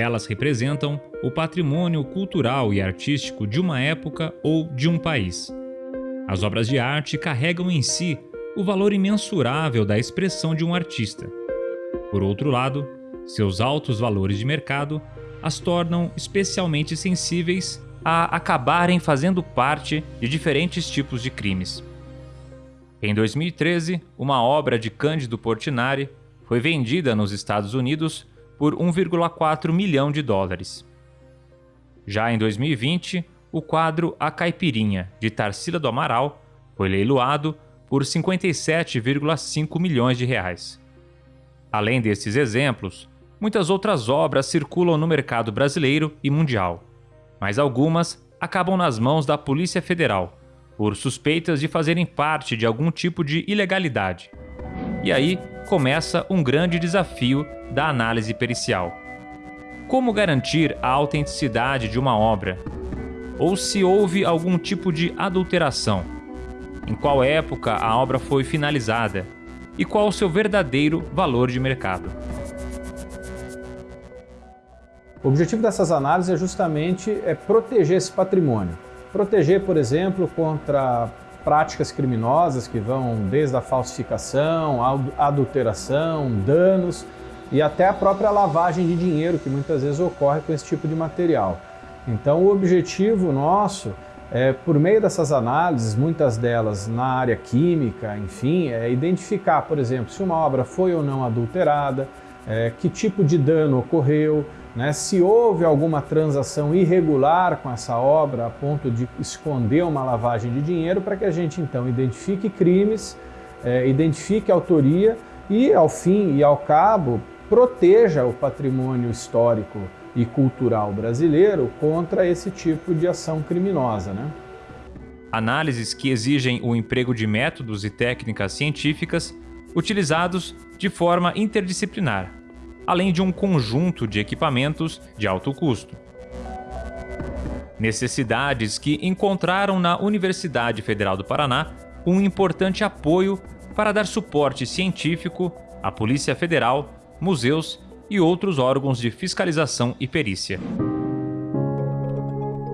Elas representam o patrimônio cultural e artístico de uma época ou de um país. As obras de arte carregam em si o valor imensurável da expressão de um artista. Por outro lado, seus altos valores de mercado as tornam especialmente sensíveis a acabarem fazendo parte de diferentes tipos de crimes. Em 2013, uma obra de Cândido Portinari foi vendida nos Estados Unidos por 1,4 milhão de dólares. Já em 2020, o quadro A Caipirinha, de Tarsila do Amaral, foi leiloado por 57,5 milhões de reais. Além desses exemplos, muitas outras obras circulam no mercado brasileiro e mundial mas algumas acabam nas mãos da Polícia Federal, por suspeitas de fazerem parte de algum tipo de ilegalidade. E aí começa um grande desafio da análise pericial. Como garantir a autenticidade de uma obra? Ou se houve algum tipo de adulteração? Em qual época a obra foi finalizada? E qual o seu verdadeiro valor de mercado? O objetivo dessas análises é justamente é proteger esse patrimônio. Proteger, por exemplo, contra práticas criminosas que vão desde a falsificação, a adulteração, danos e até a própria lavagem de dinheiro que muitas vezes ocorre com esse tipo de material. Então o objetivo nosso é, por meio dessas análises, muitas delas na área química, enfim, é identificar, por exemplo, se uma obra foi ou não adulterada, é, que tipo de dano ocorreu, né, se houve alguma transação irregular com essa obra a ponto de esconder uma lavagem de dinheiro para que a gente então identifique crimes, é, identifique autoria e ao fim e ao cabo proteja o patrimônio histórico e cultural brasileiro contra esse tipo de ação criminosa. Né? Análises que exigem o emprego de métodos e técnicas científicas utilizados de forma interdisciplinar, além de um conjunto de equipamentos de alto custo. Necessidades que encontraram na Universidade Federal do Paraná um importante apoio para dar suporte científico à Polícia Federal, museus e outros órgãos de fiscalização e perícia.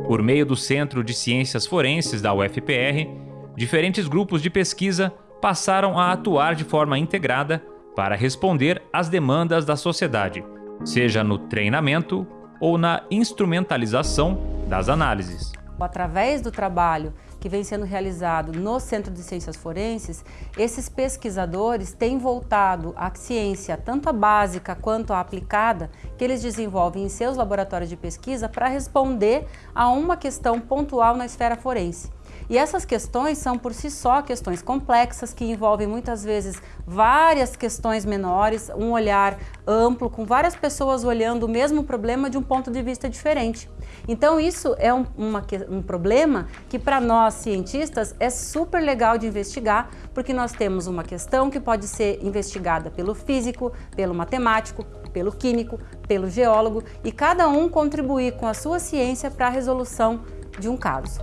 Por meio do Centro de Ciências Forenses da UFPR, diferentes grupos de pesquisa passaram a atuar de forma integrada para responder às demandas da sociedade, seja no treinamento ou na instrumentalização das análises. Através do trabalho que vem sendo realizado no Centro de Ciências Forenses, esses pesquisadores têm voltado à ciência, tanto a básica quanto a aplicada, que eles desenvolvem em seus laboratórios de pesquisa para responder a uma questão pontual na esfera forense. E essas questões são por si só questões complexas que envolvem muitas vezes várias questões menores, um olhar amplo, com várias pessoas olhando o mesmo problema de um ponto de vista diferente. Então isso é um, uma, um problema que para nós cientistas é super legal de investigar, porque nós temos uma questão que pode ser investigada pelo físico, pelo matemático, pelo químico, pelo geólogo e cada um contribuir com a sua ciência para a resolução de um caso.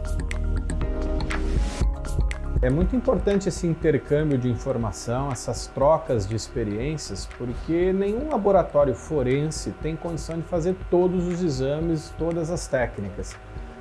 É muito importante esse intercâmbio de informação, essas trocas de experiências, porque nenhum laboratório forense tem condição de fazer todos os exames, todas as técnicas.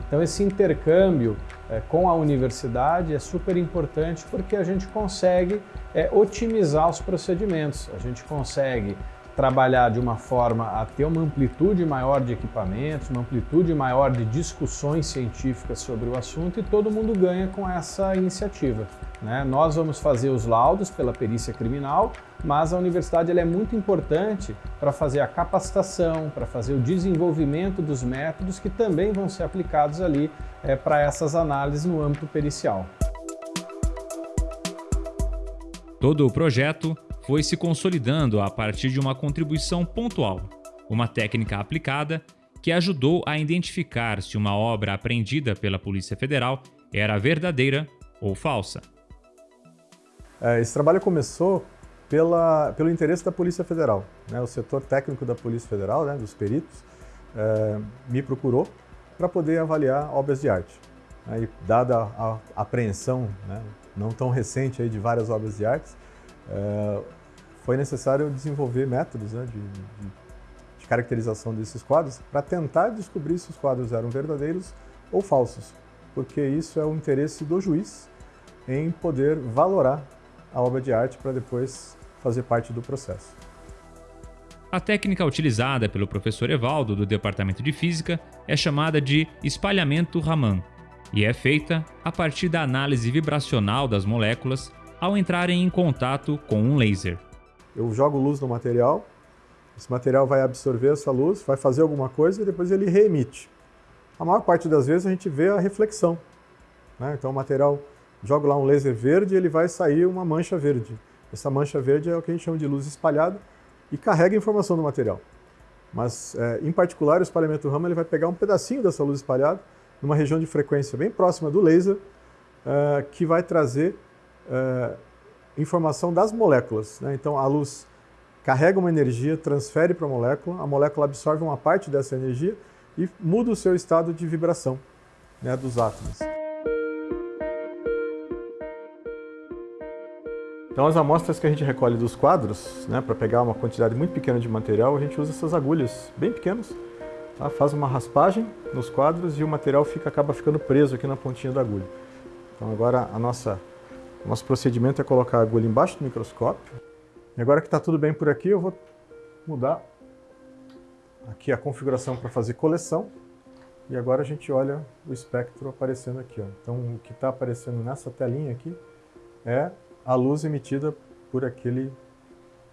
Então esse intercâmbio é, com a universidade é super importante porque a gente consegue é, otimizar os procedimentos, a gente consegue trabalhar de uma forma a ter uma amplitude maior de equipamentos, uma amplitude maior de discussões científicas sobre o assunto e todo mundo ganha com essa iniciativa. Né? Nós vamos fazer os laudos pela perícia criminal, mas a universidade é muito importante para fazer a capacitação, para fazer o desenvolvimento dos métodos que também vão ser aplicados ali é, para essas análises no âmbito pericial. Todo o projeto foi se consolidando a partir de uma contribuição pontual, uma técnica aplicada que ajudou a identificar se uma obra apreendida pela Polícia Federal era verdadeira ou falsa. É, esse trabalho começou pela, pelo interesse da Polícia Federal. Né? O setor técnico da Polícia Federal, né, dos peritos, é, me procurou para poder avaliar obras de arte. Né? E dada a apreensão né, não tão recente aí de várias obras de arte, é, foi necessário desenvolver métodos né, de, de, de caracterização desses quadros para tentar descobrir se os quadros eram verdadeiros ou falsos, porque isso é o interesse do juiz em poder valorar a obra de arte para depois fazer parte do processo. A técnica utilizada pelo professor Evaldo do Departamento de Física é chamada de espalhamento Raman e é feita a partir da análise vibracional das moléculas ao entrarem em contato com um laser. Eu jogo luz no material, esse material vai absorver essa luz, vai fazer alguma coisa e depois ele reemite. A maior parte das vezes a gente vê a reflexão. Né? Então o material joga lá um laser verde ele vai sair uma mancha verde. Essa mancha verde é o que a gente chama de luz espalhada e carrega informação do material. Mas, é, em particular, o espalhamento Raman ele vai pegar um pedacinho dessa luz espalhada numa região de frequência bem próxima do laser, é, que vai trazer é, informação das moléculas. Né? Então, a luz carrega uma energia, transfere para a molécula, a molécula absorve uma parte dessa energia e muda o seu estado de vibração né, dos átomos. Então as amostras que a gente recolhe dos quadros, né, para pegar uma quantidade muito pequena de material, a gente usa essas agulhas bem pequenas, tá? faz uma raspagem nos quadros e o material fica, acaba ficando preso aqui na pontinha da agulha. Então agora a nossa, nosso procedimento é colocar a agulha embaixo do microscópio. E agora que está tudo bem por aqui, eu vou mudar aqui a configuração para fazer coleção. E agora a gente olha o espectro aparecendo aqui. Ó. Então o que está aparecendo nessa telinha aqui é a luz emitida por aquele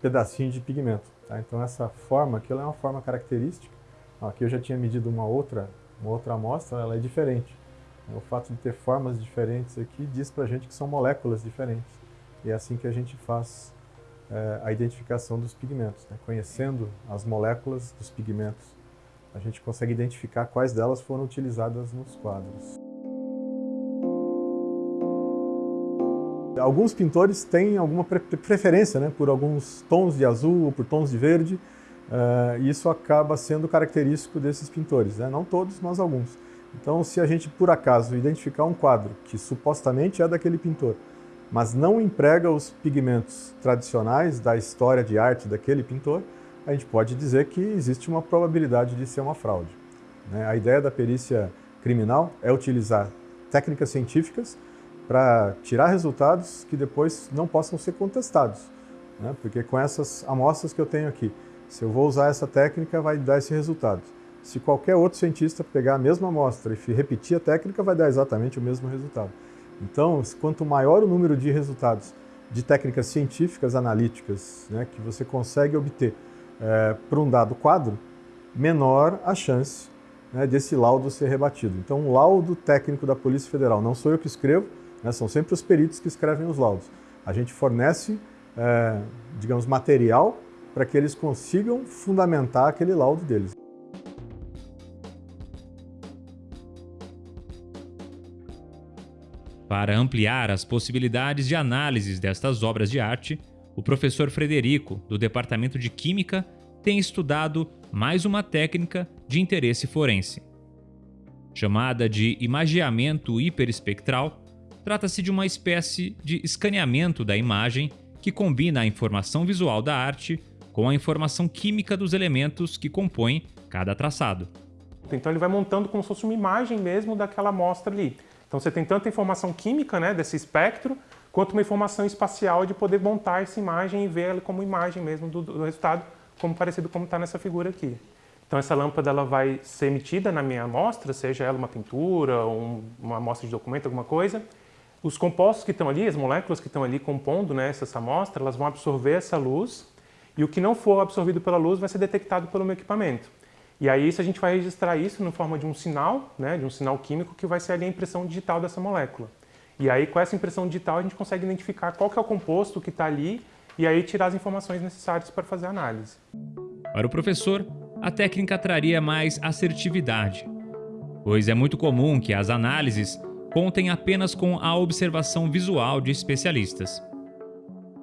pedacinho de pigmento. Tá? Então essa forma aqui é uma forma característica. Aqui eu já tinha medido uma outra, uma outra amostra, ela é diferente. O fato de ter formas diferentes aqui diz para a gente que são moléculas diferentes. E é assim que a gente faz é, a identificação dos pigmentos. Né? Conhecendo as moléculas dos pigmentos, a gente consegue identificar quais delas foram utilizadas nos quadros. Alguns pintores têm alguma preferência né, por alguns tons de azul ou por tons de verde, uh, e isso acaba sendo característico desses pintores, né? não todos, mas alguns. Então, se a gente, por acaso, identificar um quadro que supostamente é daquele pintor, mas não emprega os pigmentos tradicionais da história de arte daquele pintor, a gente pode dizer que existe uma probabilidade de ser uma fraude. Né? A ideia da perícia criminal é utilizar técnicas científicas para tirar resultados que depois não possam ser contestados. Né? Porque com essas amostras que eu tenho aqui, se eu vou usar essa técnica, vai dar esse resultado. Se qualquer outro cientista pegar a mesma amostra e repetir a técnica, vai dar exatamente o mesmo resultado. Então, quanto maior o número de resultados de técnicas científicas analíticas né, que você consegue obter é, para um dado quadro, menor a chance né, desse laudo ser rebatido. Então, um laudo técnico da Polícia Federal, não sou eu que escrevo, né? São sempre os peritos que escrevem os laudos. A gente fornece, é, digamos, material para que eles consigam fundamentar aquele laudo deles. Para ampliar as possibilidades de análises destas obras de arte, o professor Frederico, do Departamento de Química, tem estudado mais uma técnica de interesse forense. Chamada de imageamento hiperespectral, Trata-se de uma espécie de escaneamento da imagem que combina a informação visual da arte com a informação química dos elementos que compõem cada traçado. Então ele vai montando como se fosse uma imagem mesmo daquela amostra ali. Então você tem tanta informação química né, desse espectro, quanto uma informação espacial de poder montar essa imagem e ver ela como imagem mesmo do, do resultado, como parecido como está nessa figura aqui. Então essa lâmpada ela vai ser emitida na minha amostra, seja ela uma pintura, um, uma amostra de documento, alguma coisa, os compostos que estão ali, as moléculas que estão ali compondo né, essa amostra, elas vão absorver essa luz e o que não for absorvido pela luz vai ser detectado pelo meu equipamento. E aí isso a gente vai registrar isso na forma de um sinal, né, de um sinal químico que vai ser ali a impressão digital dessa molécula. E aí com essa impressão digital a gente consegue identificar qual que é o composto que está ali e aí tirar as informações necessárias para fazer a análise. Para o professor, a técnica traria mais assertividade, pois é muito comum que as análises contem apenas com a observação visual de especialistas.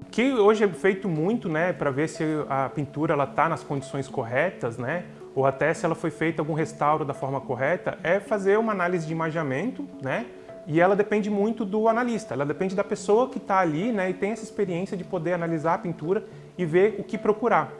O que hoje é feito muito né, para ver se a pintura está nas condições corretas, né, ou até se ela foi feita algum restauro da forma correta, é fazer uma análise de imaginamento, né, e ela depende muito do analista, ela depende da pessoa que está ali né, e tem essa experiência de poder analisar a pintura e ver o que procurar.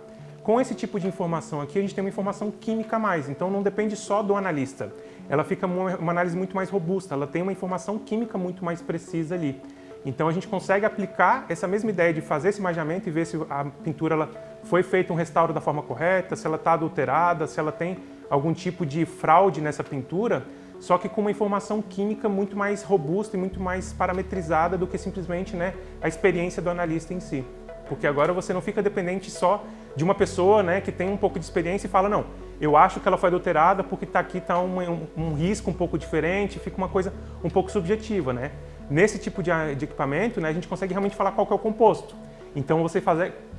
Com esse tipo de informação aqui, a gente tem uma informação química a mais, então não depende só do analista. Ela fica uma análise muito mais robusta, ela tem uma informação química muito mais precisa ali. Então a gente consegue aplicar essa mesma ideia de fazer esse imaginamento e ver se a pintura ela foi feita um restauro da forma correta, se ela está adulterada, se ela tem algum tipo de fraude nessa pintura, só que com uma informação química muito mais robusta e muito mais parametrizada do que simplesmente né, a experiência do analista em si. Porque agora você não fica dependente só de uma pessoa né, que tem um pouco de experiência e fala, não, eu acho que ela foi adulterada porque tá aqui está um, um, um, risco um pouco diferente, fica uma coisa um pouco subjetiva. Né? Nesse tipo de, de equipamento, né, a gente consegue realmente falar qual é o composto. Então você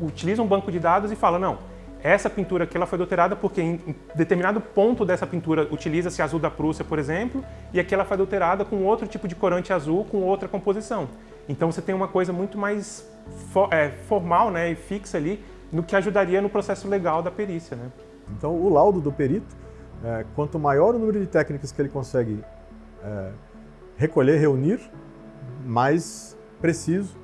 utiliza um banco de dados e fala, não, essa pintura aqui ela foi adulterada porque em, determinado ponto dessa pintura utiliza-se azul da Prússia, por exemplo, e aqui ela foi adulterada com outro tipo de corante azul com outra composição. Então você tem uma coisa muito mais é, formal né, e fixa ali no que ajudaria no processo legal da perícia. Né? Então o laudo do perito, é, quanto maior o número de técnicas que ele consegue é, recolher, reunir, mais preciso,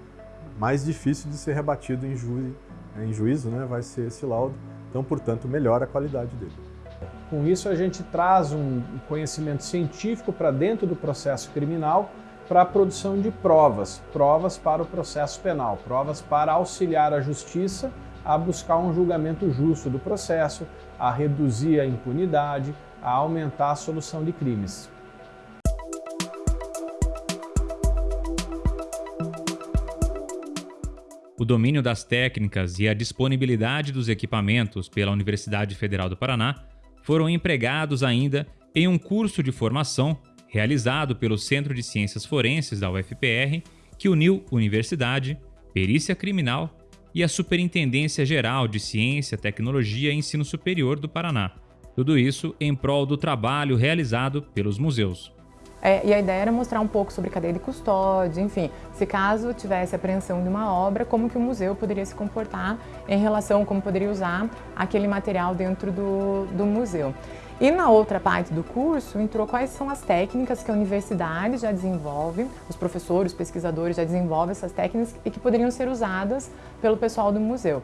mais difícil de ser rebatido em, ju em juízo né, vai ser esse laudo. Então, portanto, melhora a qualidade dele. Com isso, a gente traz um conhecimento científico para dentro do processo criminal para a produção de provas, provas para o processo penal, provas para auxiliar a justiça a buscar um julgamento justo do processo, a reduzir a impunidade, a aumentar a solução de crimes. O domínio das técnicas e a disponibilidade dos equipamentos pela Universidade Federal do Paraná foram empregados ainda em um curso de formação realizado pelo Centro de Ciências Forenses da UFPR, que uniu universidade, perícia criminal e a Superintendência Geral de Ciência, Tecnologia e Ensino Superior do Paraná. Tudo isso em prol do trabalho realizado pelos museus. É, e a ideia era mostrar um pouco sobre cadeia de custódia, enfim, se caso tivesse apreensão de uma obra, como que o museu poderia se comportar em relação, como poderia usar aquele material dentro do, do museu. E na outra parte do curso entrou quais são as técnicas que a universidade já desenvolve, os professores, os pesquisadores já desenvolvem essas técnicas e que poderiam ser usadas pelo pessoal do museu.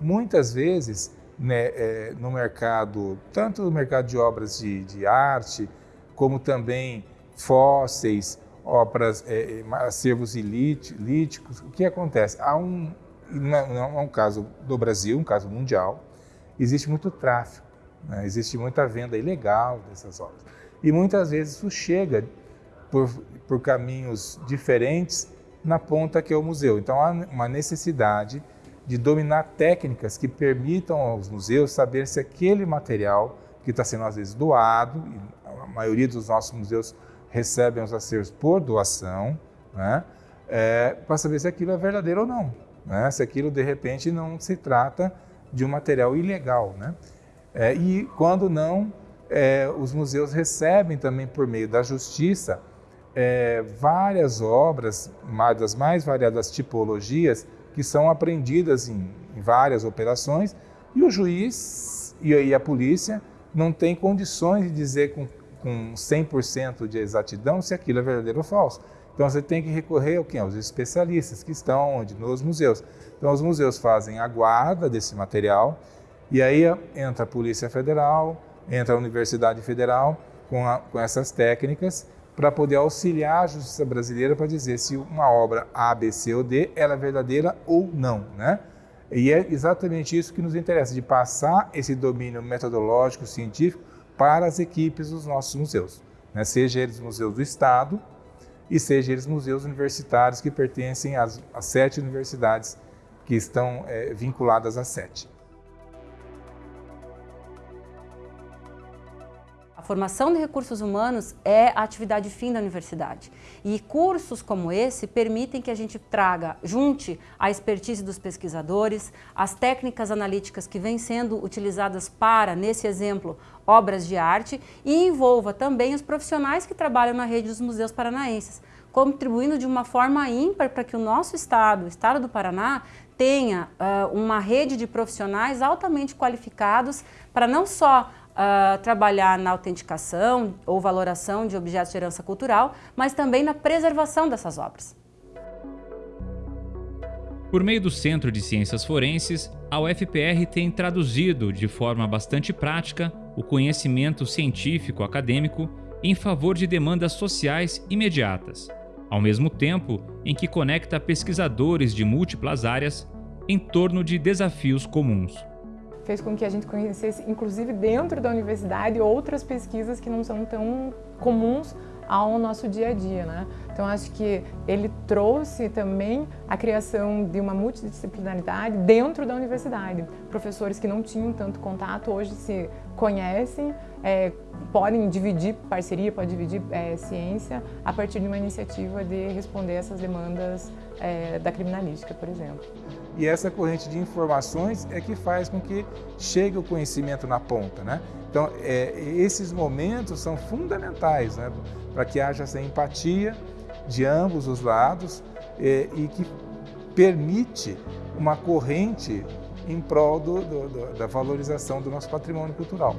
Muitas vezes, né, é, no mercado, tanto no mercado de obras de, de arte, como também fósseis, obras, é, é acervos líticos, o que acontece? Há um, não é um caso do Brasil, um caso mundial, existe muito tráfico. Né? Existe muita venda ilegal dessas obras. E muitas vezes isso chega por, por caminhos diferentes na ponta que é o museu. Então há uma necessidade de dominar técnicas que permitam aos museus saber se aquele material que está sendo às vezes doado, a maioria dos nossos museus recebem os acervos por doação, né? É, para saber se aquilo é verdadeiro ou não, né? se aquilo de repente não se trata de um material ilegal. Né? É, e quando não, é, os museus recebem também por meio da justiça é, várias obras, das mais variadas tipologias, que são apreendidas em, em várias operações, e o juiz e, a polícia não têm condições de dizer com, com 100% de exatidão se aquilo é verdadeiro ou falso. Então você tem que recorrer ao aos especialistas que estão onde? Nos museus. Então os museus fazem a guarda desse material, e aí entra a Polícia Federal, entra a Universidade Federal com, a, com essas técnicas para poder auxiliar a justiça brasileira para dizer se uma obra A, B, C ou D ela é verdadeira ou não, né? E é exatamente isso que nos interessa, de passar esse domínio metodológico, científico para as equipes dos nossos museus, né? seja eles museus do Estado e seja eles museus universitários que pertencem às, às sete universidades que estão é, vinculadas às sete. formação de recursos humanos é a atividade fim da universidade. E cursos como esse permitem que a gente traga, junte a expertise dos pesquisadores, as técnicas analíticas que vêm sendo utilizadas para, nesse exemplo, obras de arte e envolva também os profissionais que trabalham na rede dos museus paranaenses, contribuindo de uma forma ímpar para que o nosso estado, o estado do Paraná, tenha uh, uma rede de profissionais altamente qualificados para não só uh, trabalhar na autenticação ou valoração de objetos de herança cultural, mas também na preservação dessas obras. Por meio do Centro de Ciências Forenses, a UFPR tem traduzido de forma bastante prática o conhecimento científico acadêmico em favor de demandas sociais imediatas, ao mesmo tempo em que conecta pesquisadores de múltiplas áreas em torno de desafios comuns. Fez com que a gente conhecesse, inclusive dentro da universidade, outras pesquisas que não são tão comuns ao nosso dia a dia, né? Então acho que ele trouxe também a criação de uma multidisciplinaridade dentro da universidade. Professores que não tinham tanto contato hoje se conhecem, é, podem dividir parceria, podem dividir é, ciência a partir de uma iniciativa de responder essas demandas é, da criminalística, por exemplo. E essa corrente de informações é que faz com que chegue o conhecimento na ponta, né? Então, é, esses momentos são fundamentais né, para que haja essa empatia de ambos os lados é, e que permite uma corrente em prol do, do, da valorização do nosso patrimônio cultural.